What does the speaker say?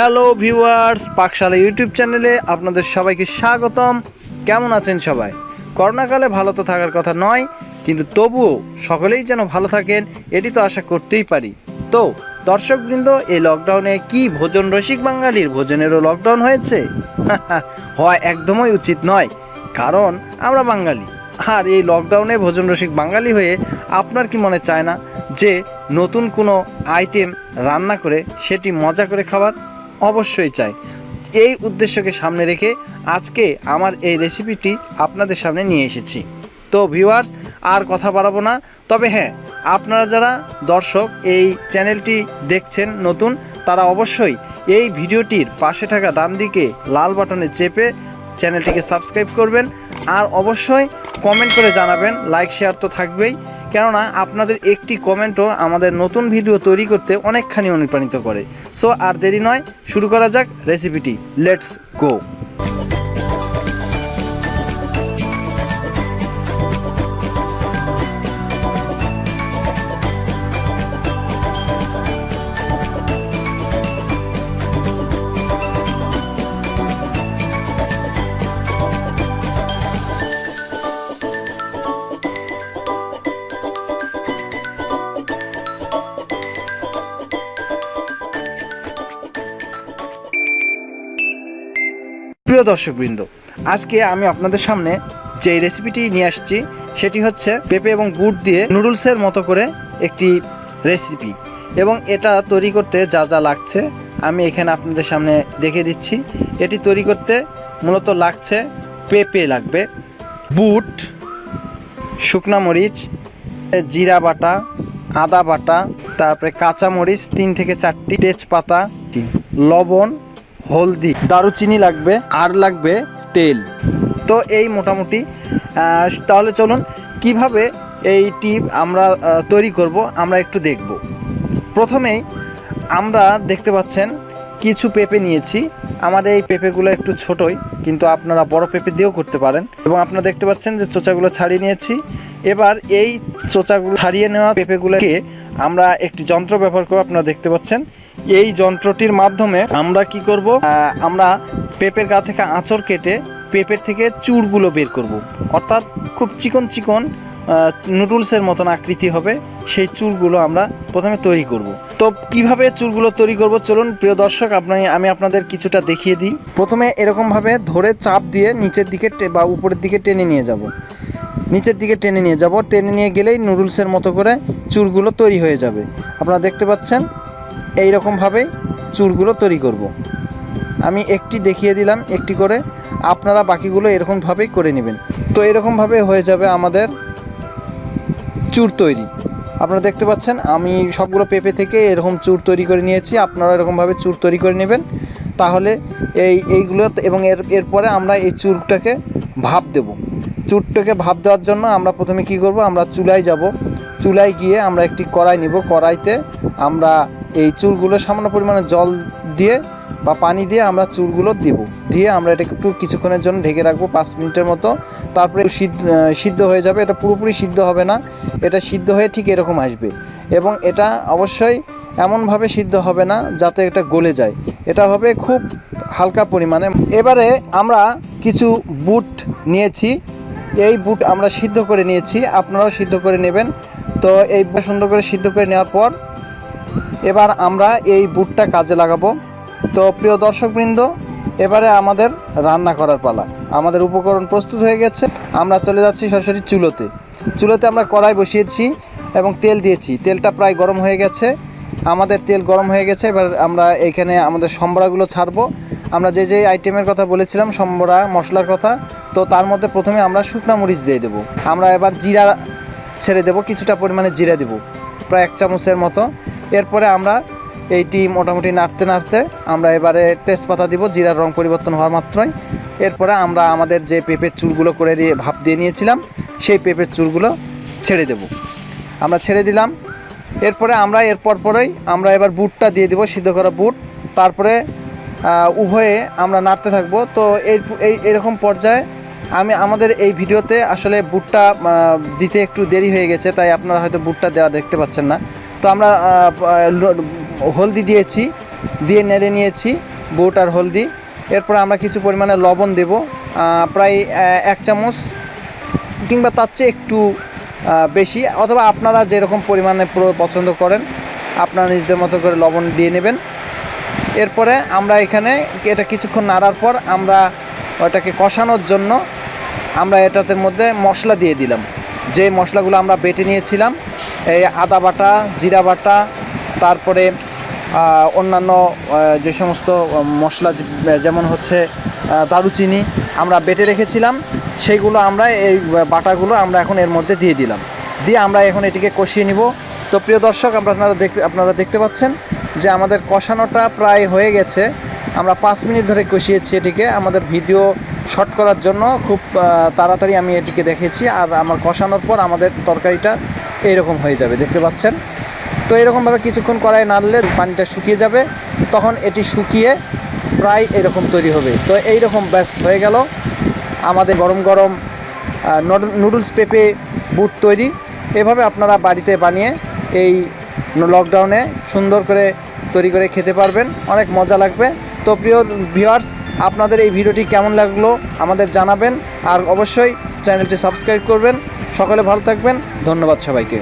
Hello viewers পাকশালা YouTube চ্যানেলে আপনাদের সবাইকে স্বাগতম। কেমন আছেন সবাই? করোনাকালে ভালো তো থাকার কথা নয়, কিন্তু তবুও সকলেই যেন ভালো থাকেন, এটি তো আশা করতেই পারি। তো, দর্শকবৃন্দ, এই লকডাউনে কি ভোজন রসিক বাঙালির ভোজনেরও লকডাউন হয়েছে? হয় একদমই উচিত নয়, কারণ আমরা বাঙালি। আর এই লকডাউনে ভোজন রসিক বাঙালি হয়ে আপনার কি মনে চায় না যে নতুন কোনো আইটেম রান্না করে সেটি মজা করে খাবার? অবশ্যই চাই। এই উদ্দেশ্যকে সামনে রেখে আজকে আমার এই রেসিপিটি আপনাদের সামনে নিয়ে এসেছি। তো ভিউয়ার্স, আর কথা বাড়াবো না। তবে হ্যাঁ আপনারা যারা দর্শক এই চ্যানেলটি দেখছেন নতুন, তারা অবশ্যই এই ভিডিওটির পাশে থাকা ডান দিকে লাল বাটনে চেপে চ্যানেলটিকে সাবস্ক্রাইব করবেন। আর অবশ্যই কমেন্ট করে জানাবেন লাইক শেয়ার তো থাকবেই। কেননা আপনাদের একটি কমেন্টও আমাদের নতুন ভিডিও তৈরি করতে অনেকখানি অনুপ্রাণিত করে। সো আর দেরি নয়, শুরু করা যাক রেসিপিটি লেটস গো প্রিয় দর্শকবৃন্দ, আজকে আমি আপনাদের সামনে যে রেসিপিটি নিয়ে আসছি, সেটি হচ্ছে পেঁপে এবং গুড় দিয়ে নুডলসের মতো করে একটি রেসিপি এবং এটা তৈরি করতে যা যা লাগছে আমি এখানে আপনাদের সামনে দেখে দিচ্ছি। এটি তৈরি করতে মূলত লাগছে পেঁপে লাগবে, বুট, শুকনা মরিচ, জিরা বাটা, আদা বাটা, তারপরে কাঁচা মরিচ তিন থেকে চারটি, তেজপাতা, লবণ হলদি দারুচিনি লাগবে আর লাগবে তেল। তো এই মোটামুটি তাহলে চলুন কীভাবে এই টিপ আমরা তৈরি করব আমরা একটু দেখব। প্রথমেই আমরা দেখতে পাচ্ছেন কিছু পেঁপে নিয়েছি। আমাদের এই পেঁপেগুলো একটু ছোটই কিন্তু আপনারা বড় পেঁপে দিয়েও করতে পারেন। এবং আপনারা দেখতে পাচ্ছেন যে চোচাগুলো ছাড়িয়ে নিয়েছি। এবার এই চোচাগুলো ছাড়িয়ে নেওয়া পেঁপেগুলোকে আমরা একটি যন্ত্র ব্যবহার করে আপনারা দেখতে পাচ্ছেন। এই যন্ত্রটির মাধ্যমে আমরা কি করব? আমরা পেঁপের গা থেকে আঁচড় কেটে পেঁপের থেকে চুরগুলো বের করব। অর্থাৎ খুব চিকন চিকন নুডলসের মতন আকৃতি হবে। সেই চুলগুলো আমরা প্রথমে তৈরি করব। তো কীভাবে চুলগুলো তৈরি করব? চলুন, প্রিয় দর্শক আপনি আমি আপনাদের কিছুটা দেখিয়ে দিই। প্রথমে এরকমভাবে ধরে চাপ দিয়ে নিচের দিকে বা উপরের দিকে টেনে নিয়ে যাব। নিচের দিকে টেনে নিয়ে যাব। টেনে নিয়ে গেলেই নুডলসের মতো করে চুলগুলো তৈরি হয়ে যাবে। আপনারা দেখতে পাচ্ছেন? এই রকমভাবেই চুলগুলো তৈরি করব। আমি একটি দেখিয়ে দিলাম, একটি করে। আপনারা বাকিগুলো এরকমভাবেই করে নেবেন। তো এরকমভাবে হয়ে যাবে আমাদের চুর তৈরি। আপনারা দেখতে পাচ্ছেন, আমি সবগুলো পেঁপে থেকে এরকম চুর তৈরি করে নিয়েছি। আপনারা এরকমভাবে চুর তৈরি করে নেবেন। তাহলে এই, এইগুলো এবং এর, এরপরে আমরা এই চুরটাকে ভাপ দেব। চুরটাকে ভাপ দেওয়ার জন্য আমরা প্রথমে কি করব? আমরা চুলায় যাব। চুলায় গিয়ে আমরা একটি কড়াই নিব। কড়াইতে আমরা এই চুলগুলো সামান্য পরিমাণে জল দিয়ে বা পানি দিয়ে আমরা চুলগুলো দিব। দিয়ে আমরা এটা একটু কিছুক্ষণের জন্য ঢেকে রাখব, পাঁচ মিনিটের মতো। তারপরে সিদ্ধ সিদ্ধ হয়ে যাবে। এটা পুরোপুরি সিদ্ধ হবে না। এটা সিদ্ধ হয়ে ঠিক এরকম আসবে। এবং এটা অবশ্যই এমনভাবে সিদ্ধ হবে না যাতে এটা গলে যায়। এটা হবে খুব হালকা পরিমাণে। এবারে আমরা কিছু বুট নিয়েছি। এই বুট আমরা সিদ্ধ করে নিয়েছি। আপনারাও সিদ্ধ করে নেবেন। তো এই সুন্দর করে সিদ্ধ করে নেওয়ার পর এবার আমরা এই বুটটা কাজে লাগাবো। তো প্রিয় দর্শকবৃন্দ, এবারে আমাদের রান্না করার পালা। আমাদের উপকরণ প্রস্তুত হয়ে গেছে। আমরা চলে যাচ্ছি সরাসরি চুলোতে। চুলোতে আমরা কড়াই বসিয়েছি এবং তেল দিয়েছি। তেলটা প্রায় গরম হয়ে গেছে। আমাদের তেল গরম হয়ে গেছে। এবার আমরা এইখানে আমাদের সম্বরাগুলো ছাড়বো। আমরা যে যে আইটেমের কথা বলেছিলাম, সম্বরা, মশলার কথা, তো তার মধ্যে প্রথমে আমরা শুকনো মরিচ দিয়ে দেবো। আমরা এবার জিরা ছেড়ে দেবো, কিছুটা পরিমাণে জিরা দেবো, প্রায় এক চামচের মতো। এরপরে আমরা এইটি মোটামুটি নাড়তে নাড়তে আমরা এবারে তেজপাতা দিব, জিরার রং পরিবর্তন হওয়ার মাত্রই। এরপরে আমরা আমাদের যে পেঁপের চুলগুলো করে দিয়ে ভাপ দিয়ে নিয়েছিলাম, সেই পেঁপের চুলগুলো ছেড়ে দেব। আমরা ছেড়ে দিলাম। এরপরে আমরা এরপর পরেই আমরা এবার বুটটা দিয়ে দিব, সিদ্ধ করা বুট। তারপরে উভয়ে আমরা নাড়তে থাকব। তো এই এরকম পর্যায়ে আমি, আমাদের এই ভিডিওতে আসলে বুটটা দিতে একটু দেরি হয়ে গেছে, তাই আপনারা হয়তো বুটটা দেওয়া দেখতে পাচ্ছেন না। তো আমরা হলদি দিয়েছি, দিয়ে নেড়ে নিয়েছি বুট আর হলদি। এরপর আমরা কিছু পরিমাণে লবণ দেব প্রায় এক চামচ কিংবা তার চেয়ে একটু বেশি। অথবা আপনারা যেরকম পরিমাণে পুরো পছন্দ করেন, আপনারা নিজেদের মতো করে লবণ দিয়ে নেবেন। এরপরে আমরা এখানে এটা কিছুক্ষণ নাড়ার পর আমরা ওটাকে কষানোর জন্য আমরা এটাতে মধ্যে মশলা দিয়ে দিলাম। যে মশলাগুলো আমরা বেটে নিয়েছিলাম এই আদা বাটা, জিরা বাটা, তারপরে অন্যান্য যে সমস্ত মশলা যেমন হচ্ছে দারুচিনি আমরা বেটে রেখেছিলাম সেইগুলো আমরা এই বাটাগুলো আমরা এখন এর মধ্যে দিয়ে দিলাম। দিয়ে আমরা এখন এটিকে কষিয়ে নিব। তো প্রিয় দর্শক আপনারা দেখতে আপনারা দেখতে পাচ্ছেন যে আমাদের কষানোটা প্রায় হয়ে গেছে। আমরা পাঁচ মিনিট ধরে কষিয়েছি এটিকে। আমাদের ভিডিও শর্ট করার জন্য খুব তাড়াতাড়ি আমি এটিকে দেখেছি। আর আমার কষানোর পর আমাদের তরকারিটা এইরকম হয়ে যাবে, দেখতে পাচ্ছেন? তো এরকমভাবে কিছুক্ষণ কড়াই নাড়লে পানিটা শুকিয়ে যাবে, তখন এটি শুকিয়ে প্রায় এরকম তৈরি হবে। তো এইরকম ব্যাস হয়ে গেল। আমাদের গরম গরম নুডলস পেঁপে বুট তৈরি। এভাবে আপনারা বাড়িতে বানিয়ে এই লকডাউনে সুন্দর করে তৈরি করে খেতে পারবেন। অনেক মজা লাগবে। তো প্রিয় ভিউয়ার্স, আপনাদের এই ভিডিওটি কেমন লাগল আমাদের জানাবেন। আর অবশ্যই চ্যানেলটি সাবস্ক্রাইব করবেন। সকলে ভালো থাকবেন। ধন্যবাদ সবাইকে।